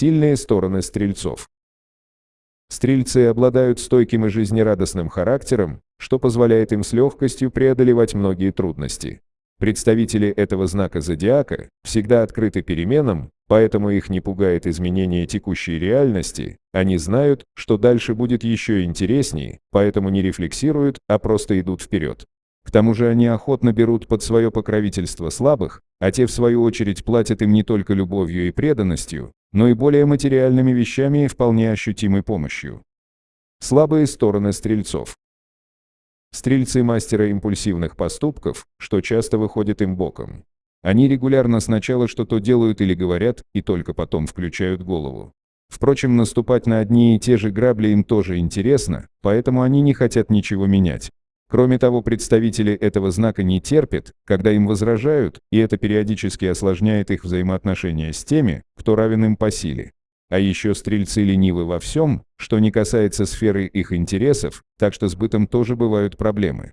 Сильные стороны стрельцов. Стрельцы обладают стойким и жизнерадостным характером, что позволяет им с легкостью преодолевать многие трудности. Представители этого знака зодиака всегда открыты переменам, поэтому их не пугает изменение текущей реальности, они знают, что дальше будет еще интереснее, поэтому не рефлексируют, а просто идут вперед. К тому же они охотно берут под свое покровительство слабых, а те в свою очередь платят им не только любовью и преданностью, но и более материальными вещами и вполне ощутимой помощью. Слабые стороны стрельцов. Стрельцы мастера импульсивных поступков, что часто выходит им боком. Они регулярно сначала что-то делают или говорят, и только потом включают голову. Впрочем, наступать на одни и те же грабли им тоже интересно, поэтому они не хотят ничего менять. Кроме того, представители этого знака не терпят, когда им возражают, и это периодически осложняет их взаимоотношения с теми, кто равен им по силе. А еще стрельцы ленивы во всем, что не касается сферы их интересов, так что с бытом тоже бывают проблемы.